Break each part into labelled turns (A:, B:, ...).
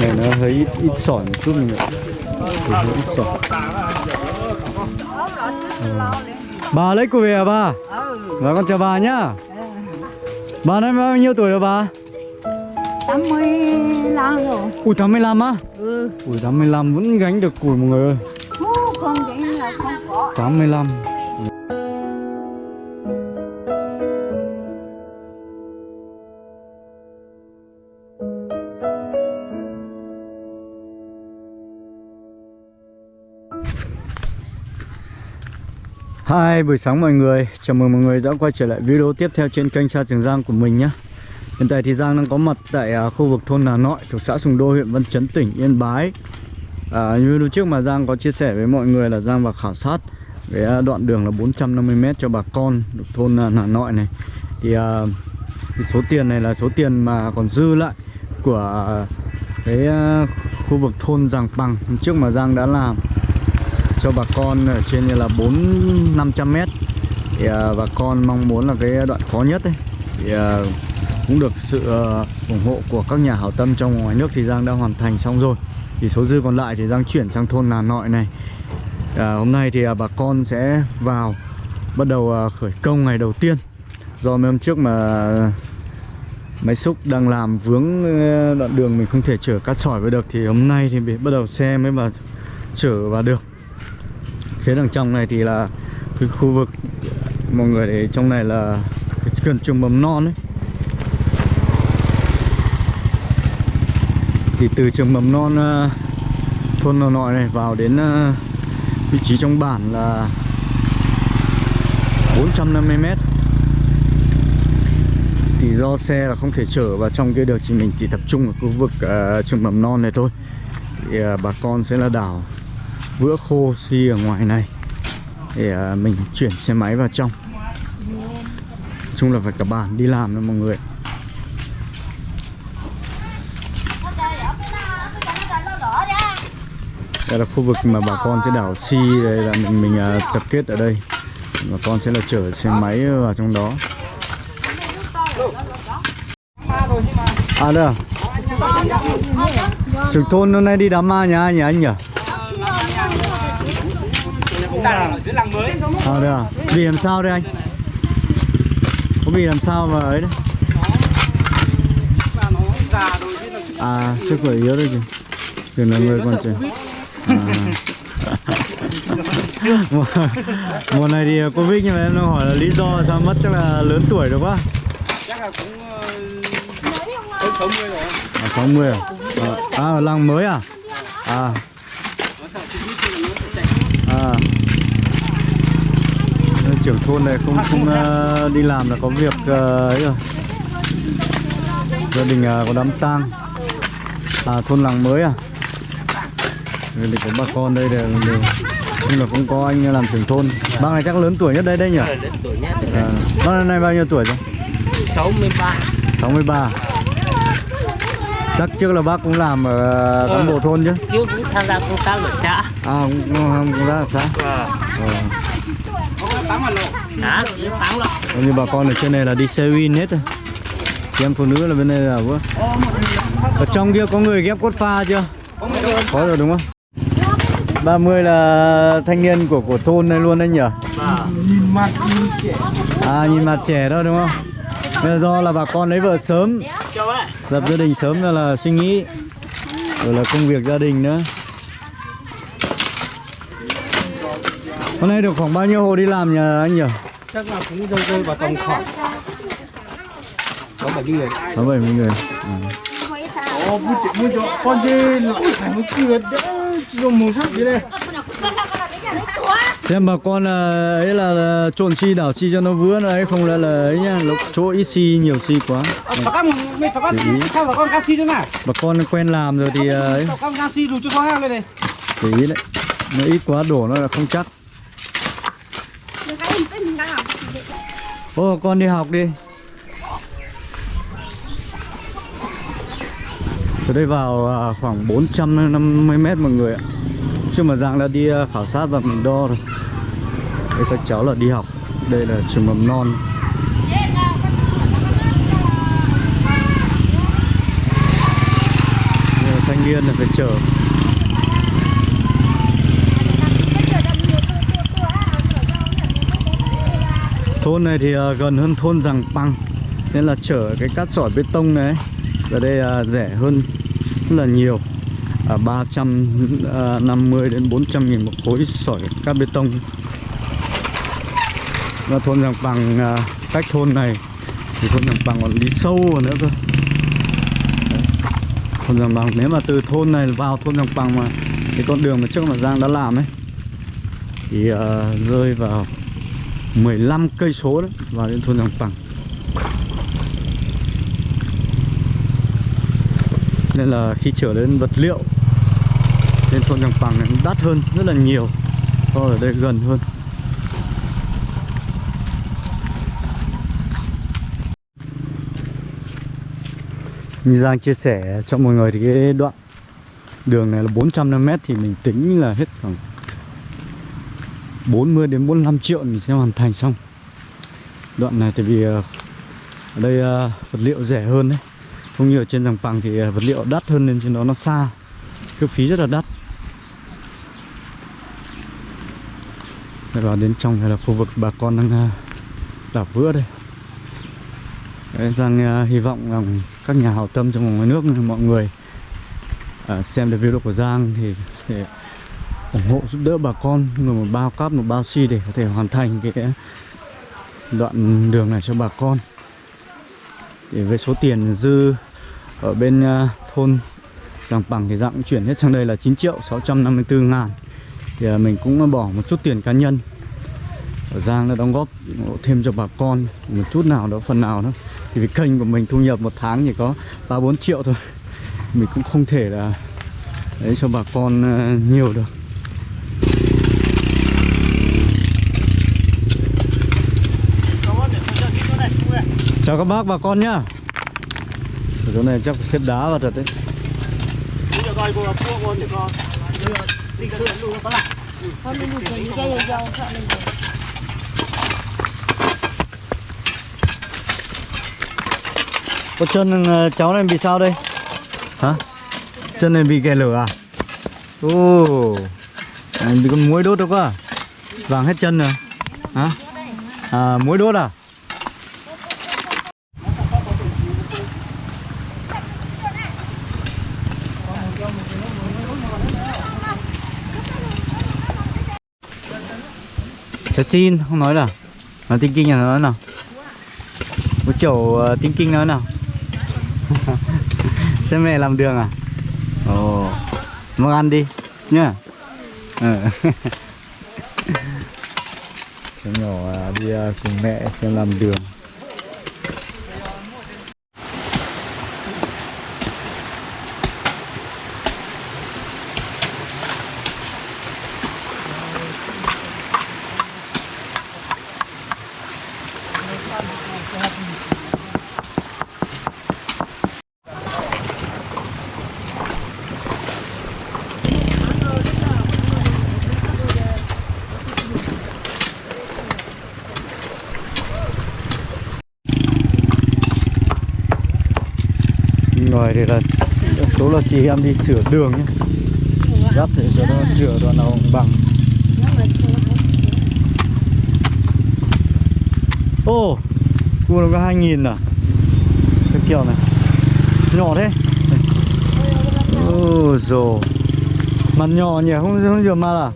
A: này nó hơi ít, ít sỏi một chút mình hơi ít sỏi. Ờ. bà lấy cô về à bà? Và con chào bà nhá. Bà năm bao nhiêu tuổi rồi bà?
B: 85 rồi.
A: Ui 85 á?
B: Ừ.
A: Ui 85 vẫn gánh được củi mọi người ơi.
B: Hú, không vậy là không có.
A: 85 Hi, buổi sáng mọi người. Chào mừng mọi người đã quay trở lại video tiếp theo trên kênh Sa Trường Giang của mình nhé. Hiện tại thì Giang đang có mặt tại à, khu vực thôn Hà Nội thuộc xã Sùng Đô, huyện Văn Chấn, tỉnh Yên Bái. À, Như lúc trước mà Giang có chia sẻ với mọi người là Giang vào khảo sát cái à, đoạn đường là 450m cho bà con thuộc thôn Nà Hà Nội này. Thì à, cái số tiền này là số tiền mà còn dư lại của à, cái khu vực thôn Giàng Bằng trước mà Giang đã làm cho bà con ở trên như là 4 500 mét. Thì à, bà con mong muốn là cái đoạn khó nhất ấy. Thì à, cũng được sự à, ủng hộ của các nhà hảo tâm trong ngoài nước thì Giang đã hoàn thành xong rồi. Thì số dư còn lại thì Giang chuyển sang thôn nà Nội này. À, hôm nay thì à, bà con sẽ vào bắt đầu à, khởi công ngày đầu tiên. Do mấy hôm trước mà máy xúc đang làm vướng à, đoạn đường mình không thể chở cát sỏi vào được thì hôm nay thì bị- bắt đầu xe mới vào chở vào được phía đằng trong này thì là cái khu vực mọi người để trong này là gần trường mầm non ấy. Thì từ trường mầm non ờ, thôn nội Nội này vào đến ờ, vị trí trong bản là 450 mét. Thì do xe là không thể chở vào trong kia được thì mình chỉ tập trung ở khu vực uh, trường mầm non này thôi. Thì uh, bà con sẽ là đảo vữa khô xi ở ngoài này để à, mình chuyển xe máy vào trong. Nói chung là phải cả bàn đi làm đó mọi người. Đây là khu vực mà bà con trên đảo xi đây là mình mình uh, tập kết ở đây. Bà con sẽ là chở xe máy vào trong đó. À đây à? Trưởng thôn hôm nay đi đám ma nhà ai nhỉ anh nhỉ? À đây à? Vì làm sao đây anh? Có vì làm sao mà ấy đấy? À sức khỏe yếu đây kìa Tưởng là người còn trẻ. À. mùa, này thì Covid nhưng mà em đang hỏi là lý do sao mất chắc là lớn tuổi rồi quá.
C: Chắc là cũng hơn 60 rồi.
A: À, 60 à? à À ở làng mới à? À. À trưởng thôn này không không ờ, đi làm là có việc ờ, ấy rồi. Gia đình ờ, có đám tang. À thôn làng mới à? Đây thì có bà con đây đều đều. Nhưng là cũng có anh làm trưởng thôn. Bác này chắc lớn tuổi nhất đây đây nhỉ? À, bác nay bao nhiêu tuổi rồi?
C: 63
A: 63 chắc trước là bác cũng làm ở cán bộ thôn chứ?
C: Trước cũng tham gia công tác ở xã.
A: À cũng cũng, cũng ra xã.
C: Ờ.
A: Ờ.
C: Đó,
A: như bà con ở trên này là đi xe win hết rồi. Chị em phụ nữ là bên đây là vừa. Ở trong kia có người ghép cốt pha chưa? Có rồi đúng không? 30 là thanh niên của của thôn này luôn anh nhỉ?
C: Nhìn mặt trẻ
A: À nhìn mặt trẻ đó đúng không? Bây giờ do là bà con lấy vợ sớm. Lập gia đình sớm là, là suy nghĩ. Rồi là công việc gia đình nữa Hôm nay được khoảng bao nhiêu hộ đi làm nhỉ anh nhỉ?
C: Chắc là cũng rơi rơi vào tầm khoảng Có 70 người
A: Có 70 người ừ.
C: Ồ, bút chỉ mua cho con dê lỗi phải một kia đỡ dùng màu sắc gì đây
A: Xem bà con là ấy là, là trộn xi đảo xi cho nó vứa nữa ấy không là là ấy nhá, lúc chỗ ít xi nhiều xi quá.
C: Bà con, mày bà con, sao bà con canxi thế nào?
A: Bà con quen làm rồi thì ờ, ấy
C: Bà con canxi đủ cho khó heo lên này
A: để ý đấy. Nó ít quá đổ nó là không chắc. ô, con đi học đi. Từ đây vào à, khoảng 450 mét mọi người ạ. Chứ mà Giang đã đi à, khảo sát và mình đo rồi. Đây, các cháu là đi học. Đây là trường mầm non. Thanh niên là phải chở Thôn này thì à, gần hơn thôn rằng Păng Nên là chở cái cát sỏi bê tông này Ở đây à, rẻ hơn rất là nhiều. À, 350 à, đến 400 nghìn một khối sỏi cát bê tông. Và thôn rằng Păng à, cách thôn này thì thôn rằng Păng còn đi sâu vào nữa cơ. Thôn rằng Păng nếu mà từ thôn này vào thôn rằng Păng mà cái con đường mà trước mà Giang đã làm ấy thì ờ, rơi vào 15 cây số đấy, vào đến thôn Giàng Bằng. Nên là khi trở đến vật liệu lên thôn Giàng Bằng này nó đắt hơn, rất là nhiều, so ở đây gần hơn. Như Giang chia sẻ cho mọi người thì cái đoạn đường này là 400 m thì mình tính là hết khoảng 40 đến 45 triệu mình sẽ hoàn thành xong. Đoạn này tại vì ờ, ở đây ờ, vật liệu rẻ hơn đấy. Không như ở trên dòng bằng thì ờ, vật liệu đắt hơn nên trên đó nó xa. Cái phí rất là đắt. Đây vào đến trong này là khu vực bà con đang đảo vữa đây. Đấy, Giang hy vọng rằng các nhà hảo tâm trong và ngoài nước mọi người xem được video của Giang thì thì ủng hộ, giúp đỡ bà con. Người một bao cáp, một bao xi để có thể hoàn thành cái đoạn đường này cho bà con. Để với số tiền dư ở bên à, thôn Giàng Bằng thì dạng chuyển hết sang đây là 9 triệu 654 ngàn. Thì à, mình cũng bỏ một chút tiền cá nhân ở Giang đã đóng góp thêm cho bà con. Một chút nào đó, phần nào đó. Thì vì kênh của mình thu nhập một tháng chỉ có ba bốn triệu thôi. Mình cũng không thể là đấy cho bà con à, nhiều được. Chào các bác, bà con nhá ở chỗ này chắc phải xếp đá vào thật đấy Có chân ờ, cháu này bị sao đây? Hả? Chân này bị kẻ lửa à? Ồ oh. bị con muối đốt đâu quá Vàng hết chân rồi Hả? À muối đốt à? Cháu xin, không nói là Nó tinh kinh là nói nào. Một chỗ uh, ờ, tinh kinh nói nào. Xem mẹ làm đường à? Ồ. Mau ăn đi Nhá. Ờ. Cháu nhỏ à, đi à, cùng mẹ xem làm đường. Ngoài thì là số là chị em đi sửa đường nhé. Gắp để cho nó sửa đoạn nào bằng. Ô Cua nó có 2.000 à? Cái kiểu này. Nhỏ thế. Ô dồ Mặt nhỏ nhỉ không không rửa mặt à?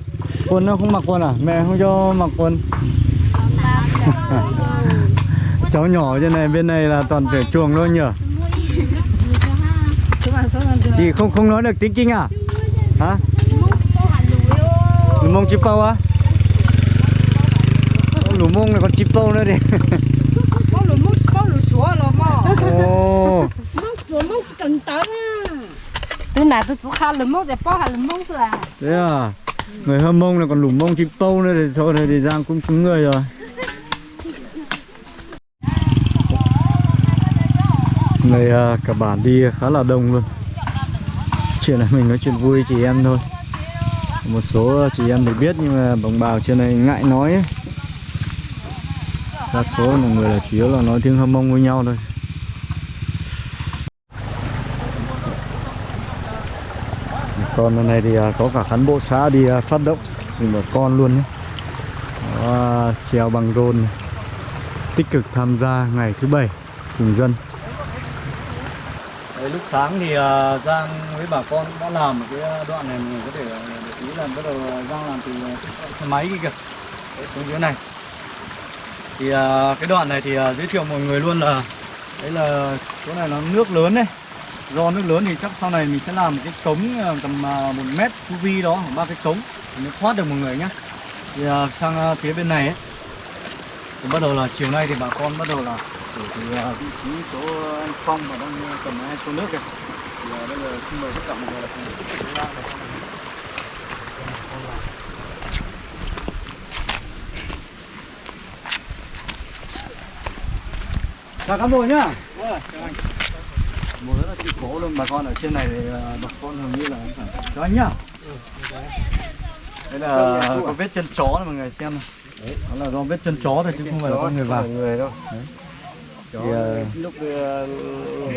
A: Quần nó không mặc quần à? Mẹ không cho mặc quần. Cháu nhỏ trên này bên này là toàn phải chuồng thôi nhỉ Chị không không nói được tiếng Kinh à? Hả? Lù mông chip bao á? Lù mông này còn chip bao nữa đi
D: Bóc lửa mốc bóc lửa xóa rồi mà
A: Ồ
D: lửa mốc chỉ cần tới à Thế này tôi khá lửa mốc để bóc hẳn lửa mốc rồi à
A: Thế à Người hâm mông này còn lù mông chip bao nữa thì thôi thì Giang cũng cứng người rồi ngày à, cả bản đi khá là đông luôn. Chuyện này mình nói chuyện vui chị em thôi. Một số chị em thì biết nhưng mà đồng bào trên này ngại nói ấy. Đa số mọi người là chủ yếu là nói tiếng hâm mông với nhau thôi. Còn lần này thì à, có cả cán bộ xã đi à, phát động cùng một con luôn nhé. Đó, treo bằng rôn tích cực tham gia ngày thứ bảy cùng dân lúc sáng thì ờ, Giang với bà con đã làm một cái ờ, đoạn này mình có thể ờ, để ý là bắt đầu Giang làm từ xe máy kia kìa. Đấy, xuống dưới này. Thì cái đoạn này thì giới thiệu mọi người luôn là đấy là chỗ này nó nước lớn đấy. Do nước lớn thì chắc sau này mình sẽ làm một cái cống tầm một mét chu vi đó khoảng ba cái cống mới thoát được mọi người nhé thì sang phía bên này ấy. Thì bắt đầu là chiều nay thì bà con bắt đầu là thì à, vị trí chỗ anh Phong mà đang à, cầm hai số nước kìa. Thì à, bây giờ xin mời tất cả mọi người là cùng tiếp tục ra này. chào cán bộ nhá. Mùa rất là chịu cố luôn, bà con ở trên này thì bà con hầu như là cho anh nhá. Đây là có vết chân chó này, mọi người xem này đấy đó là do vết chân chó thôi, chứ không phải là con người vào.
C: Người đâu
A: thì à,
C: lúc ờ,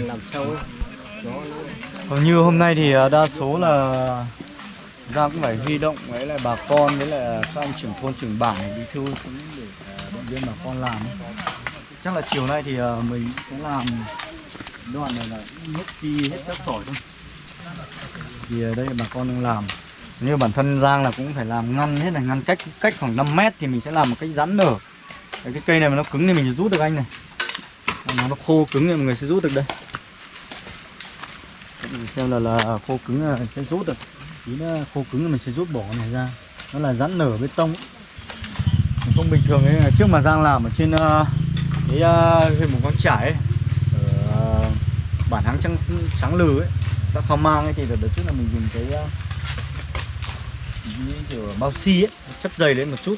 C: làm sâu ấy.
A: Hầu như hôm nay thì à, đa số là ra cũng phải huy động với lại bà con với lại các anh trưởng thôn trưởng bản bí thư cũng để động viên bà con làm chắc là chiều nay thì mình sẽ làm đoạn này là nước đi hết các sỏi thôi. Thì ở đây bà con đang làm. Như bản thân Giang là cũng phải làm ngăn hết này ngăn cách cách khoảng 5 mét thì mình sẽ làm một cách rắn nở. Cái cây này mà nó cứng thì mình rút được anh này nó khô cứng thì mọi người sẽ rút được đây. Mình xem là là khô cứng là sẽ rút được. Tí nữa khô cứng thì mình sẽ rút bỏ này ra. Nó là rắn nở bê tông. Không bình thường ấy trước mà Giang làm ở trên uh, cái uh, huyện mù căng trải ấy, ở uh, bản háng trắng trắng lừ ấy xã khao mang ấy thì đợt đợt trước là mình dùng cái uh, kiểu bao xi ấy chấp dày lên một chút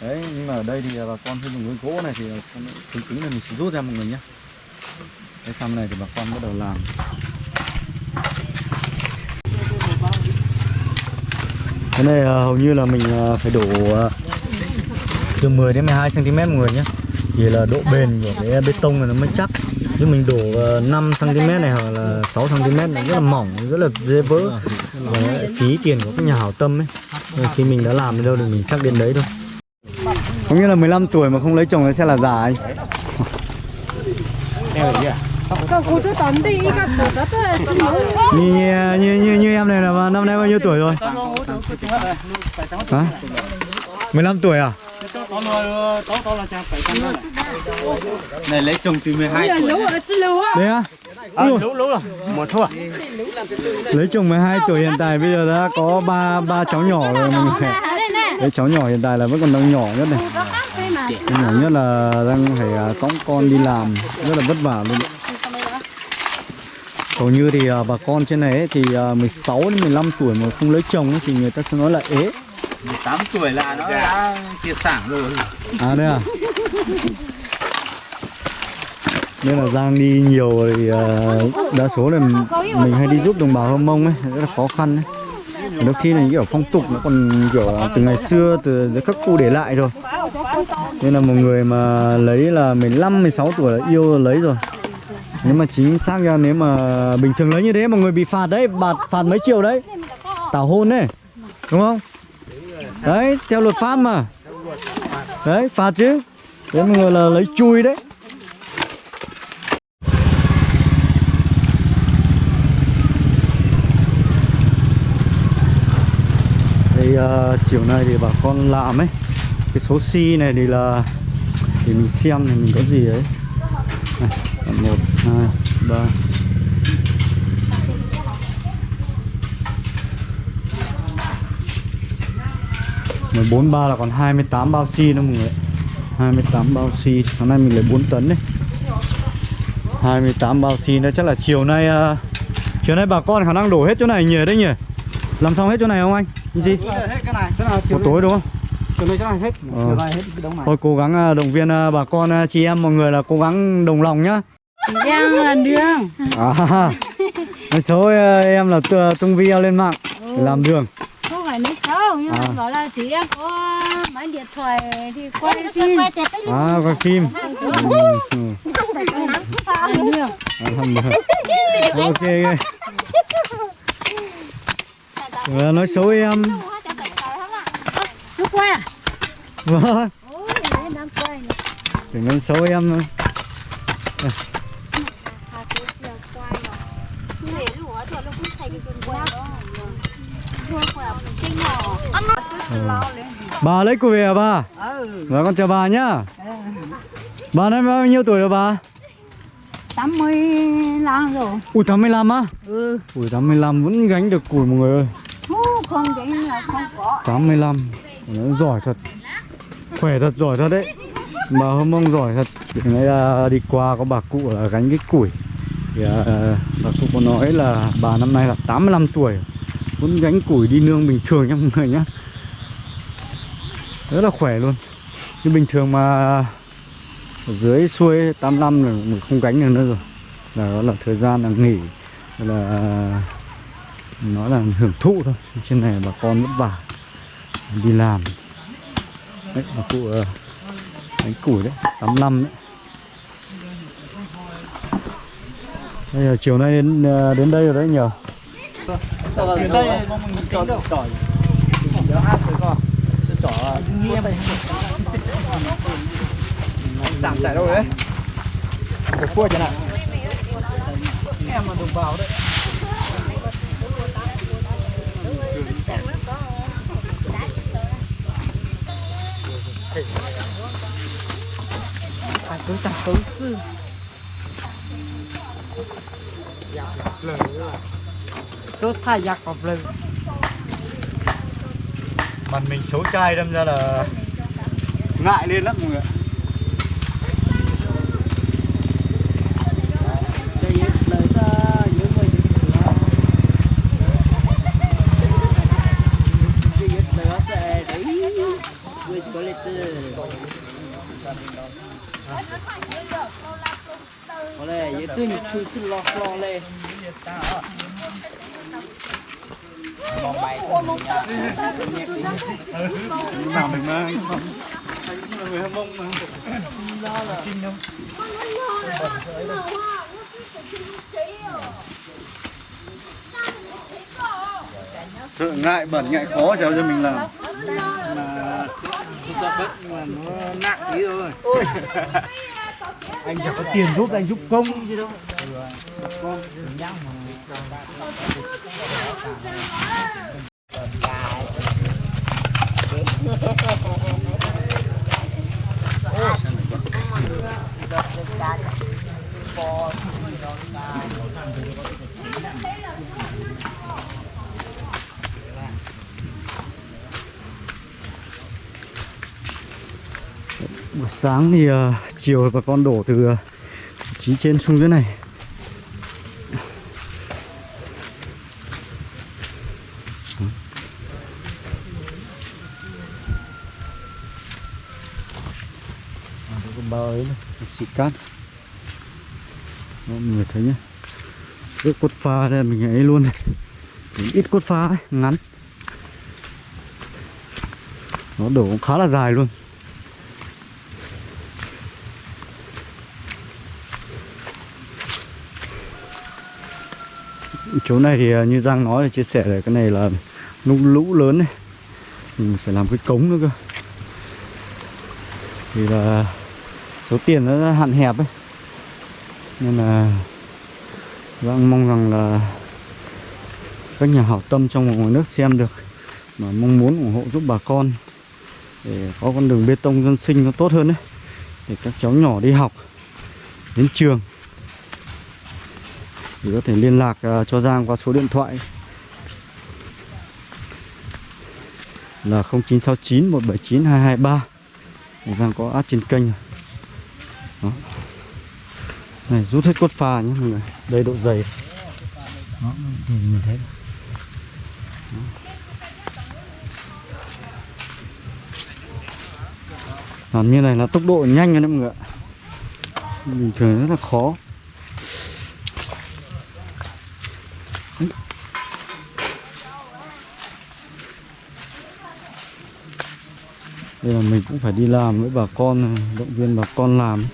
A: đấy, nhưng mà ở đây thì bà con thêm một cái gỗ này thì sau nó cứng cứng này mình sẽ rút ra một người nhé. Cái xăm này thì bà con bắt đầu làm. Cái này à, hầu như là mình à, phải đổ à, từ 10 đến 12 cm một người nhé. Thì là độ bền của cái bê tông này nó mới chắc. Chứ mình đổ 5 cm này hoặc là 6 cm này rất là mỏng, rất là dễ vỡ. Và phí tiền của các nhà hảo tâm ấy. Khi mình đã làm đến đâu thì mình chắc đến đấy thôi có nghĩa là 15 tuổi mà không lấy chồng sẽ là già anh. Như, như, như, như em này là năm nay bao nhiêu tuổi rồi? Hả? 15 tuổi à?
C: Này lấy chồng từ 12
D: là
C: tuổi
A: đấy á.
C: À, lũ lũ rồi. Một thua
A: lấy chồng 12 tuổi hiện tại bây giờ đã có ba ba cháu nhỏ rồi mọi người đấy cháu nhỏ hiện tại là vẫn còn đang nhỏ nhất này. Cái nhỏ nhất là đang phải à, cõng con đi làm. Rất là vất vả luôn. Hầu như thì à, bà con trên này ấy, thì à, 16 đến 15 tuổi mà không lấy chồng ấy, thì người ta sẽ nói là ế.
C: 18 tuổi là nó đã triệt sản rồi.
A: À đây à? Nên là Giang đi nhiều thì à, đa số là mình, hay đi giúp đồng bào Hơ Mông ấy. Rất là khó khăn ấy đôi khi là những kiểu phong tục nó còn kiểu từ ngày xưa, từ các cụ để lại rồi. Nên là một người mà lấy là 15 16 tuổi là yêu là lấy rồi. Nếu mà chính xác ra nếu mà bình thường lấy như thế mọi người bị phạt đấy, bạt, phạt mấy triệu đấy. Tảo hôn đấy đúng không? Đấy, theo luật pháp mà. Đấy, phạt chứ. Thế mọi người là lấy chui đấy. Đây uh, chiều nay thì bà con làm ấy cái số xi này thì là thì mình xem này mình có gì ấy. Này, một hai ba. Mười bốn ba là còn 28 bao xi si nữa mọi người 28 bao xi si. sáng nay mình lấy 4 tấn đấy. 28 bao xi si nữa chắc là chiều nay uh, chiều nay bà con khả năng đổ hết chỗ này nhỉ đấy nhỉ? Làm xong hết chỗ này không anh? Gì?
C: Hết cái này. Cái nào
A: một tối đúng không?
C: Hết.
A: Ờ.
C: chiều nay hết cái đống này.
A: Thôi cố gắng à, động viên à, bà con à, chị em mọi người là cố gắng đồng lòng nhá.
D: Giang là đường.
A: À, nói số em là tu- tung video lên mạng để làm đường.
D: Không phải nói xấu nhưng mà
A: À.
D: bảo là chị em có máy điện thoại thì quay phim.
A: à coi phim. Ừ, ừ. Ok ok Ờ, nói xấu em
B: Nó
A: vâng
B: quay này.
A: đừng nói xấu em nữa
B: lên.
A: bà lấy của về à bà
B: Ừ.
A: và con chào bà nhá bà năm bao nhiêu tuổi rồi bà
B: 85 rồi.
A: ui 85 á
B: Ừ.
A: ui 85 vẫn gánh được củi mọi người ơi
B: không vậy là không có.
A: 85 nó giỏi thật. Khỏe thật giỏi thật đấy. Bà hôm mông giỏi thật. Hôm nay à, đi qua có bà cụ là gánh cái củi. Thì à, bà cụ có nói là bà năm nay là 85 tuổi. Vẫn gánh củi đi nương bình thường nha mọi người nhá. Rất là khỏe luôn. Như bình thường mà ở dưới xuôi 85 là mình không gánh được nữa rồi. Là đó là thời gian là nghỉ. Là à, nó là hưởng thụ thôi. Trên này bà con vất vả đi làm. Đấy bà cụ đánh củi đấy 85 đấy. Bây giờ chiều nay đến ờ, đến đây rồi đấy nhờ.
C: Giảm chạy đâu đấy? Cua chẳng hạn. Em mà đồng bào đấy cứ chẳng cứ sư Tôi thay giặc vào lời
A: mặt mình xấu trai đâm ra là ngại lên lắm mọi người ạ.
C: Cho yên lời ta nhớ người Cho yên lời ta đấy Người có lệ tư Có lẽ yên tư nhịp chú xin lo lo lệ
A: nào mình mà người hâm mông mà sợ ngại bẩn ngại khó cháu cho mình làm.
C: Sợ bất nhưng mà nó nặng tí thôi
A: anh chẳng có tiền giúp anh giúp công gì đâu buổi sáng thì uh, chiều bà con đổ từ ờ, uh, chí trên xuống dưới này À, đây con bao ấy này, xịt cát. Mọi người thấy nhá. Ước cốt pha đây mình ấy luôn này. Mình ít cốt pha ấy, ngắn. Nó đổ cũng khá là dài luôn. Chỗ này thì à, như Giang nói là chia sẻ là cái này là lúc lũ lớn này mình phải làm cái cống nữa cơ. Thì là số tiền nó hạn hẹp ấy. Nên là Giang mong rằng là các nhà hảo tâm trong và ngoài nước xem được mà mong muốn ủng hộ giúp bà con để có con đường bê tông dân sinh nó tốt hơn đấy để các cháu nhỏ đi học, đến trường. Thì có thể liên lạc à, cho Giang qua số điện thoại là 0969 179 223 Giang có add trên kênh. rồi. Đó. Này rút hết cốt pha nhé mọi người. Đây độ dày. Đó, nhìn, nhìn thấy Đó. Làm như này là tốc độ nhanh rồi đấy mọi người ạ. Bình thường rất là khó. Đây là mình cũng phải đi làm với bà con động viên bà con làm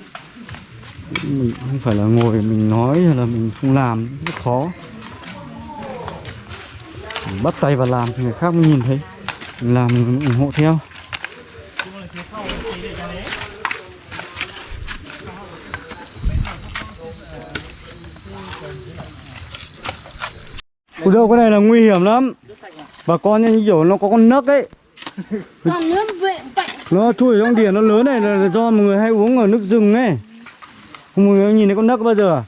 A: mình không phải là ngồi mình nói hay là mình không làm rất khó. Bắt tay vào làm thì người khác mới nhìn thấy. Mình làm mình ủng hộ theo. Ui đâu cái này là nguy hiểm lắm. Bà con như kiểu nó có con nấc ấy. Nó chui ở trong điển nó lớn này là, là do mọi người hay uống ở nước rừng ấy Mọi người nhìn thấy con nấc bao giờ. À?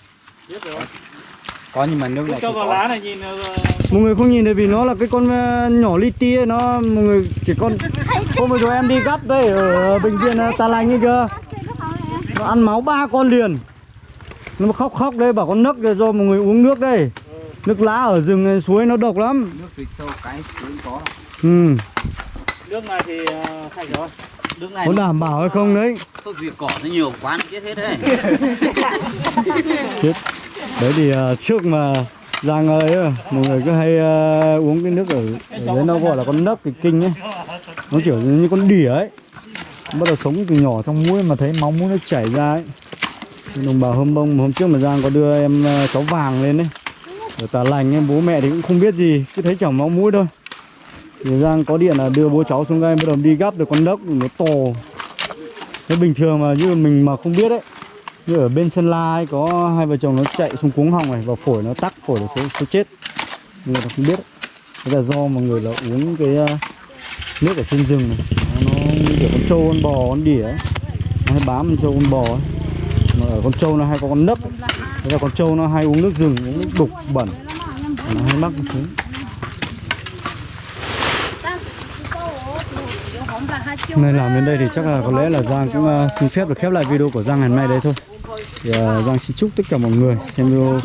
C: có nhưng mà nước này
E: cho
C: không
E: vào
C: có.
E: lá này nhìn ờ,
A: Mọi người không nhìn thấy vì nó là cái con ờ, nhỏ li ti ấy Nó mọi người chỉ con Hôm vừa rồi em đi gắp đây ở bệnh viện ờ, Tà Lành ấy cơ. Nó ăn máu ba con liền. Nó khóc khóc đây bảo con nấc do mọi người uống nước đây. Nước lá ở rừng suối nó độc lắm.
C: Nước vịt sâu cái cũng có
A: Ừ,
E: nước này thì ờ, sạch rồi
F: Nước này
A: có đảm bảo hay không đấy?
F: thuốc diệt cỏ nó nhiều quá nó chết hết đấy.
A: chết. Đấy thì ờ, trước mà Giang ấy mọi người cứ hay ờ, uống cái nước ở, ở đấy nó gọi là con nấc cái kinh ấy. Nó kiểu như con đỉa ấy. Bắt đầu sống từ nhỏ trong mũi mà thấy máu mũi nó chảy ra ấy. Đồng bào hôm bông hôm trước mà Giang có đưa em ờ, cháu vàng lên đấy ở tà lành em bố mẹ thì cũng không biết gì cứ thấy chảy máu mũi thôi thì Giang có điện là đưa bố cháu xuống đây bắt đầu đi gắp được con đốc nó to. Cái bình thường mà như mình mà không biết đấy như ở bên Sơn La ấy có hai vợ chồng nó chạy xuống cuống họng này và phổi nó tắc phổi nó sẽ, sẽ chết. Người ta không biết. Đấy. thế là do mọi người là uống cái ờ, nước ở trên rừng này. Nó, như kiểu con trâu con bò con đỉa ấy. Nó hay bám con trâu con bò ấy. Mà ở con trâu nó hay có con nấc thế là con trâu nó hay uống nước rừng uống nước đục bẩn. Nó hay mắc cái thứ. Nơi làm đến đây thì chắc là có lẽ là Giang cũng uh, xin phép được khép lại video của Giang ngày hôm nay đấy thôi. Thì uh, Giang xin chúc tất cả mọi người xem video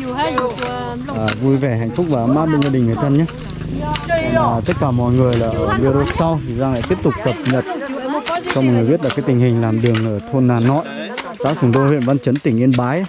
A: uh, vui vẻ hạnh phúc và ấm áp bên gia đình người thân nhé. Và uh, tất cả mọi người là ở video sau thì Giang lại tiếp tục cập nhật cho mọi người biết là cái tình hình làm đường ở thôn Nà Nội xã Sùng Đô huyện Văn Chấn tỉnh Yên Bái.